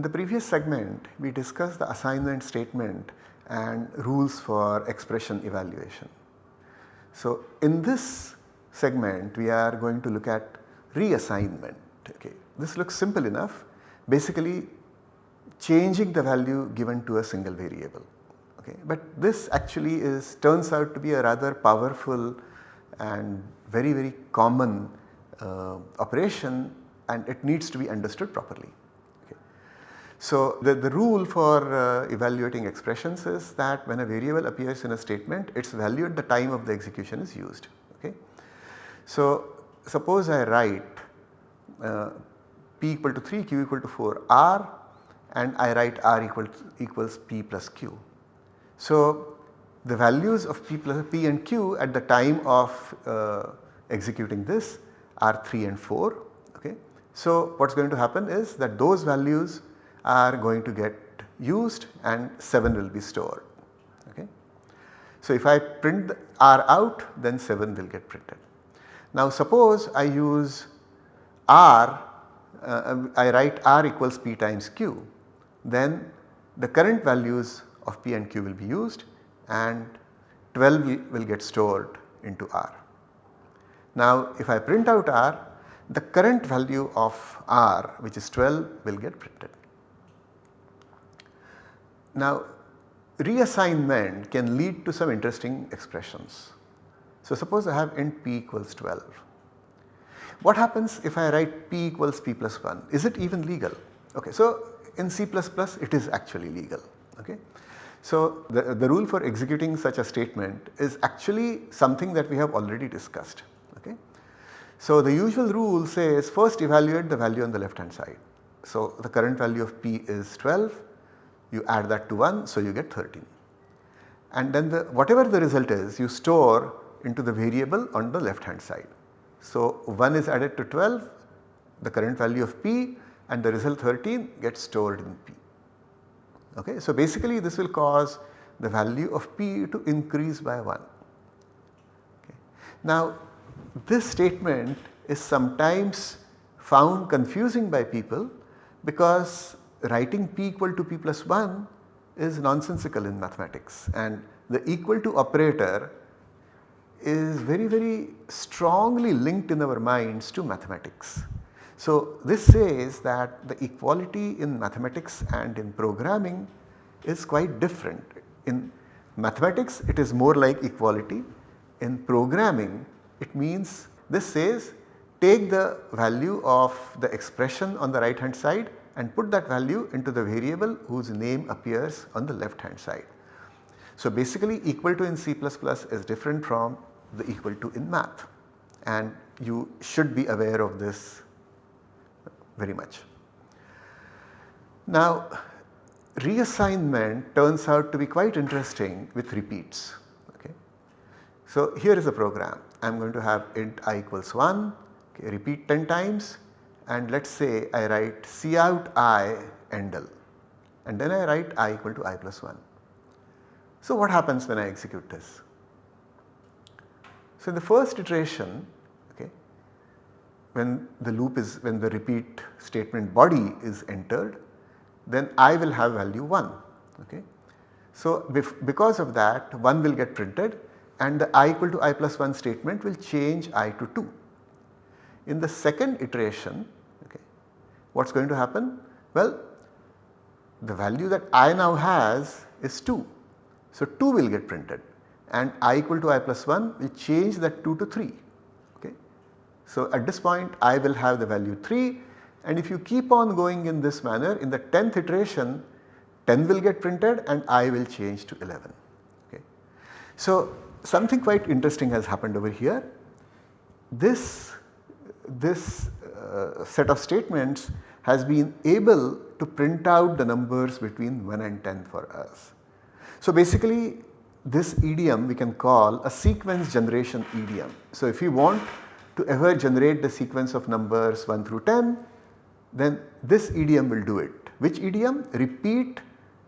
In the previous segment we discussed the assignment statement and rules for expression evaluation. So in this segment we are going to look at reassignment. Okay. This looks simple enough basically changing the value given to a single variable. Okay. But this actually is turns out to be a rather powerful and very very common uh, operation and it needs to be understood properly. So the, the rule for uh, evaluating expressions is that when a variable appears in a statement its value at the time of the execution is used. Okay. So suppose I write uh, p equal to 3 q equal to 4 r and I write r equal to, equals p plus q. So the values of p plus p and q at the time of uh, executing this are 3 and 4 okay. So what is going to happen is that those values are going to get used and 7 will be stored okay. So if I print r out then 7 will get printed. Now suppose I use r uh, I write r equals p times q then the current values of p and q will be used and 12 will, will get stored into r. Now if I print out r the current value of r which is 12 will get printed. Now reassignment can lead to some interesting expressions. So suppose I have int p equals 12. What happens if I write p equals p plus 1? Is it even legal? Okay, so in C++ it is actually legal. Okay. So the, the rule for executing such a statement is actually something that we have already discussed. Okay. So the usual rule says first evaluate the value on the left hand side. So the current value of p is 12 you add that to 1 so you get 13 and then the whatever the result is you store into the variable on the left hand side. So 1 is added to 12 the current value of p and the result 13 gets stored in P. Okay. So basically this will cause the value of P to increase by 1. Okay. Now this statement is sometimes found confusing by people because writing P equal to P plus 1 is nonsensical in mathematics and the equal to operator is very very strongly linked in our minds to mathematics. So this says that the equality in mathematics and in programming is quite different. In mathematics it is more like equality, in programming it means this says take the value of the expression on the right hand side and put that value into the variable whose name appears on the left hand side. So basically equal to in C++ is different from the equal to in math and you should be aware of this very much. Now reassignment turns out to be quite interesting with repeats. Okay. So here is a program I am going to have int i equals 1 okay, repeat 10 times and let us say I write cout i endl and then I write i equal to i plus 1. So what happens when I execute this? So in the first iteration okay, when the loop is when the repeat statement body is entered then I will have value 1 okay. So because of that 1 will get printed and the i equal to i plus 1 statement will change i to 2. In the second iteration what is going to happen? Well the value that i now has is 2. So 2 will get printed and i equal to i plus 1 will change that 2 to 3 Okay. so at this point I will have the value 3 and if you keep on going in this manner in the 10th iteration 10 will get printed and I will change to 11. Okay. So something quite interesting has happened over here. This, this uh, set of statements has been able to print out the numbers between 1 and 10 for us. So basically this idiom we can call a sequence generation idiom. So if you want to ever generate the sequence of numbers 1 through 10 then this idiom will do it. Which idiom? Repeat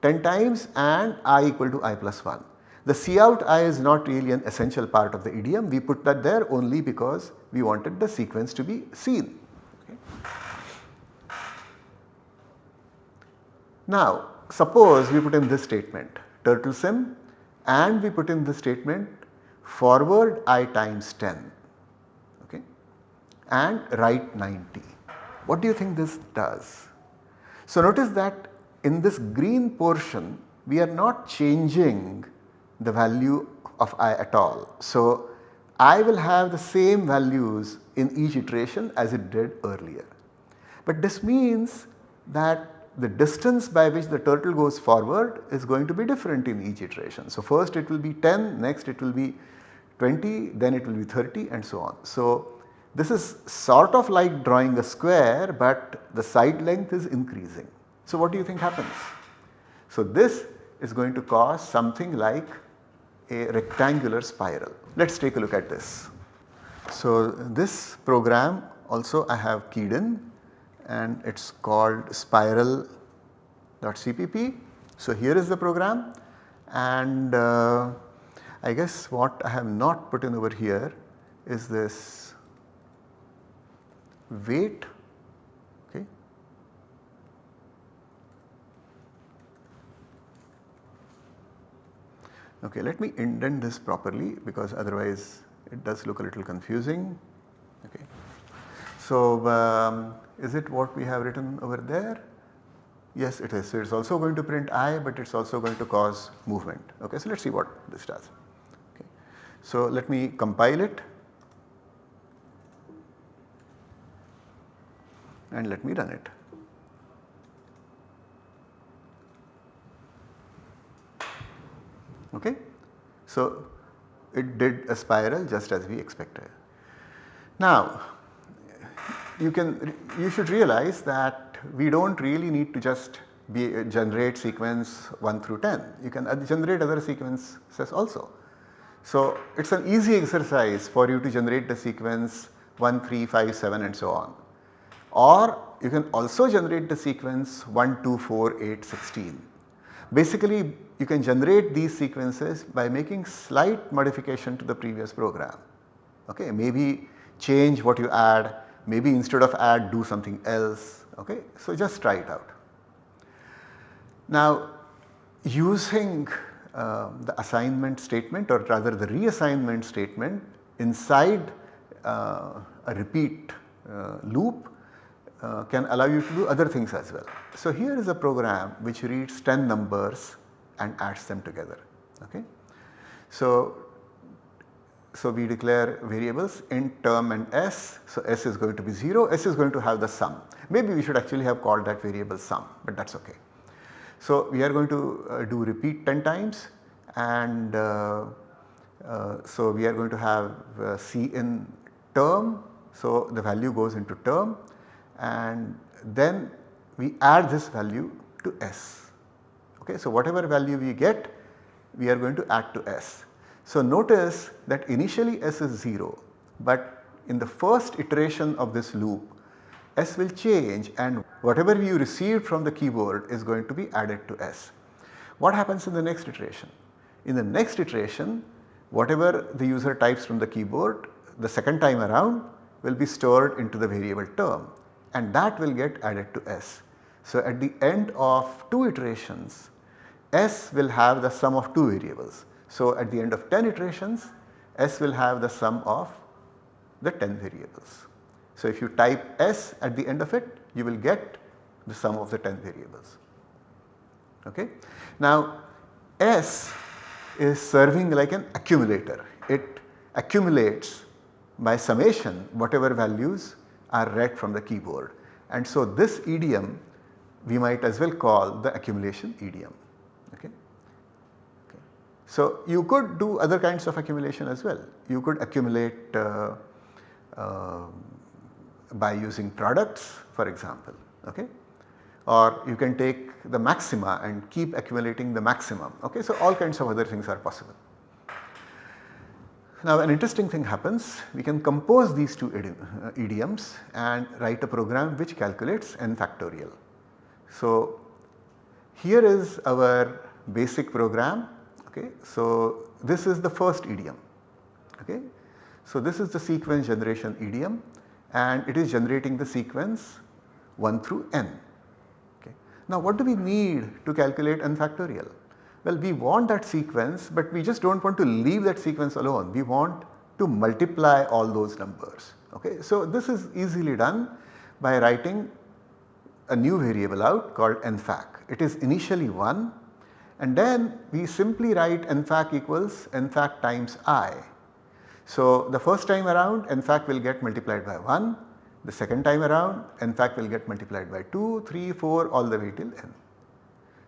10 times and i equal to i plus 1. The cout i is not really an essential part of the idiom we put that there only because we wanted the sequence to be seen. Okay. Now suppose we put in this statement turtle sim and we put in the statement forward i times 10 okay, and right 90. What do you think this does? So notice that in this green portion we are not changing the value of i at all. So i will have the same values in each iteration as it did earlier. But this means that the distance by which the turtle goes forward is going to be different in each iteration. So first it will be 10, next it will be 20, then it will be 30 and so on. So this is sort of like drawing a square but the side length is increasing. So what do you think happens? So this is going to cause something like a rectangular spiral. Let us take a look at this. So this program also I have keyed in and it is called spiral.cpp. So here is the program and uh, I guess what I have not put in over here is this wait okay. Okay, let me indent this properly because otherwise it does look a little confusing. Okay. So, um, is it what we have written over there? Yes it is. So, it is also going to print i but it is also going to cause movement. Okay. So, let us see what this does. Okay. So, let me compile it and let me run it. Okay. So, it did a spiral just as we expected. Now you can you should realize that we do not really need to just be, generate sequence 1 through 10, you can generate other sequences also. So it is an easy exercise for you to generate the sequence 1, 3, 5, 7 and so on. Or you can also generate the sequence 1, 2, 4, 8, 16. Basically you can generate these sequences by making slight modification to the previous program. Okay, maybe change what you add maybe instead of add do something else okay. So just try it out. Now using uh, the assignment statement or rather the reassignment statement inside uh, a repeat uh, loop uh, can allow you to do other things as well. So here is a program which reads 10 numbers and adds them together okay. So so we declare variables int term and s. So s is going to be 0, s is going to have the sum. Maybe we should actually have called that variable sum but that is ok. So we are going to uh, do repeat 10 times and uh, uh, so we are going to have uh, c in term. So the value goes into term and then we add this value to s. Okay. So whatever value we get we are going to add to s. So notice that initially s is 0 but in the first iteration of this loop s will change and whatever you received from the keyboard is going to be added to s. What happens in the next iteration? In the next iteration whatever the user types from the keyboard the second time around will be stored into the variable term and that will get added to s. So at the end of 2 iterations s will have the sum of 2 variables so at the end of 10 iterations S will have the sum of the 10 variables. So if you type S at the end of it you will get the sum of the 10 variables. Okay. Now S is serving like an accumulator. It accumulates by summation whatever values are read from the keyboard. And so this idiom we might as well call the accumulation idiom. Okay. So you could do other kinds of accumulation as well. You could accumulate uh, uh, by using products for example okay or you can take the maxima and keep accumulating the maximum okay. So all kinds of other things are possible. Now an interesting thing happens we can compose these two uh, idioms and write a program which calculates n factorial. So here is our basic program Okay. So, this is the first idiom. Okay. So, this is the sequence generation idiom and it is generating the sequence 1 through n. Okay. Now what do we need to calculate n factorial? Well we want that sequence but we just do not want to leave that sequence alone. We want to multiply all those numbers. Okay. So this is easily done by writing a new variable out called nfac. It is initially 1 and then we simply write nfac equals nfac times i. So the first time around nfac will get multiplied by 1, the second time around nfac will get multiplied by 2, 3, 4 all the way till n.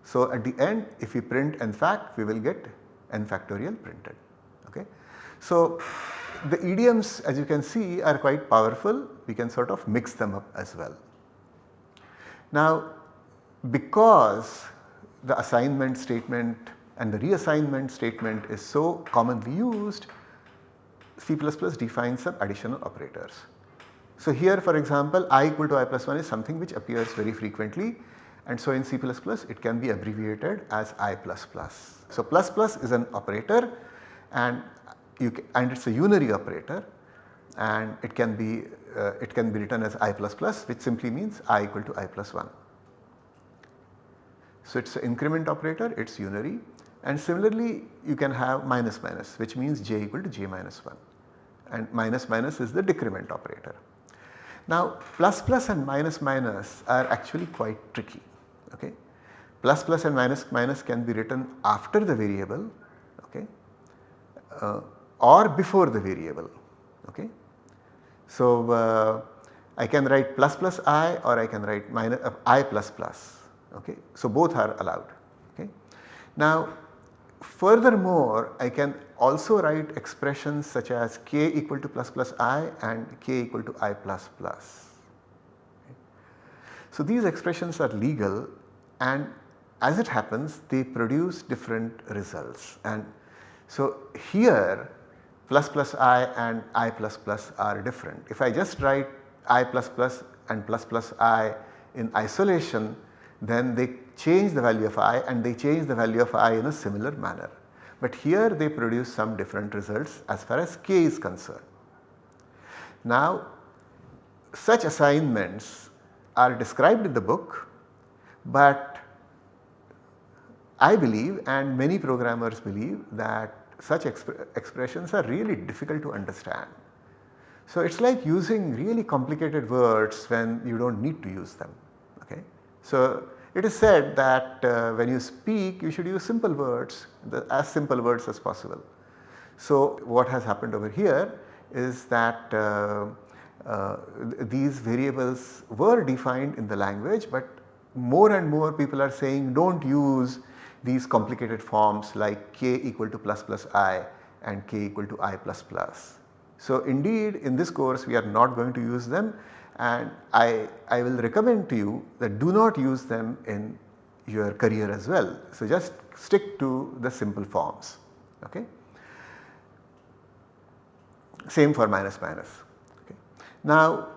So at the end if we print nfac we will get n factorial printed. Okay. So the idioms as you can see are quite powerful we can sort of mix them up as well. Now because the assignment statement and the reassignment statement is so commonly used C++ defines some additional operators. So here for example i equal to i plus 1 is something which appears very frequently and so in C++ it can be abbreviated as i plus plus. So plus plus is an operator and you can, and it is a unary operator and it can be uh, it can be written as i plus plus which simply means i equal to i plus 1. So it is an increment operator it is unary and similarly you can have minus minus which means j equal to j minus 1 and minus minus is the decrement operator. Now plus plus and minus minus are actually quite tricky okay. Plus plus and minus minus can be written after the variable okay uh, or before the variable okay. So uh, I can write plus plus i or I can write minus uh, i plus plus okay. So both are allowed okay. Now furthermore I can also write expressions such as k equal to plus plus i and k equal to i plus plus. So these expressions are legal and as it happens they produce different results and so here plus plus i and i plus plus are different. If I just write i plus plus and plus plus i in isolation then they change the value of i and they change the value of i in a similar manner. But here they produce some different results as far as k is concerned. Now such assignments are described in the book but I believe and many programmers believe that such exp expressions are really difficult to understand. So it is like using really complicated words when you do not need to use them. Okay. So it is said that uh, when you speak you should use simple words the, as simple words as possible. So what has happened over here is that uh, uh, these variables were defined in the language but more and more people are saying do not use these complicated forms like k equal to plus plus i and k equal to i plus plus. So indeed in this course we are not going to use them and I, I will recommend to you that do not use them in your career as well. So just stick to the simple forms okay. Same for minus minus. Okay. Now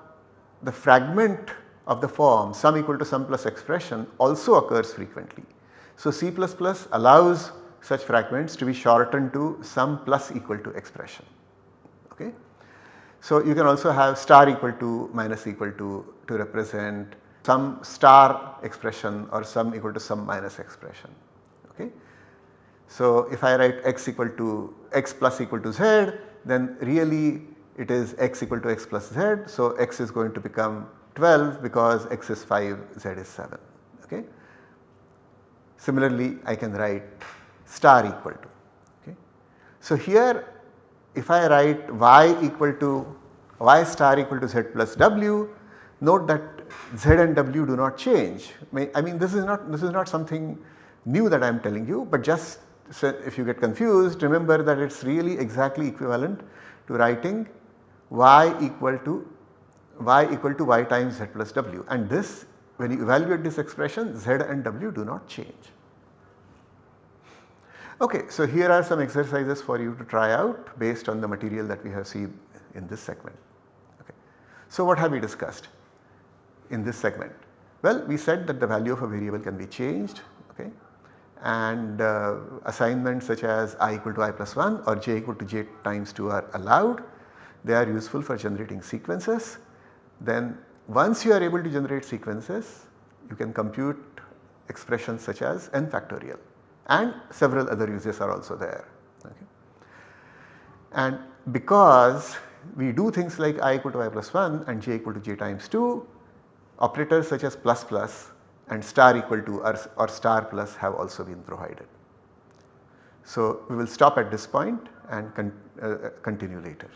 the fragment of the form sum equal to sum plus expression also occurs frequently. So C++ allows such fragments to be shortened to sum plus equal to expression. So you can also have star equal to minus equal to to represent some star expression or sum equal to sum minus expression. Okay. So if I write x equal to x plus equal to z then really it is x equal to x plus z. So x is going to become 12 because x is 5 z is 7. Okay. Similarly I can write star equal to. Okay. So here if I write y equal to y star equal to z plus w note that z and w do not change. I mean this is not this is not something new that I am telling you but just so if you get confused remember that it is really exactly equivalent to writing y equal to y equal to y times z plus w and this when you evaluate this expression z and w do not change. Okay, so here are some exercises for you to try out based on the material that we have seen in this segment. Okay. So what have we discussed in this segment? Well, we said that the value of a variable can be changed okay, and uh, assignments such as i equal to i plus 1 or j equal to j times 2 are allowed. They are useful for generating sequences. Then once you are able to generate sequences, you can compute expressions such as n factorial and several other uses are also there. Okay. And because we do things like i equal to i plus 1 and j equal to j times 2, operators such as plus plus and star equal to or, or star plus have also been provided. So, we will stop at this point and con uh, continue later.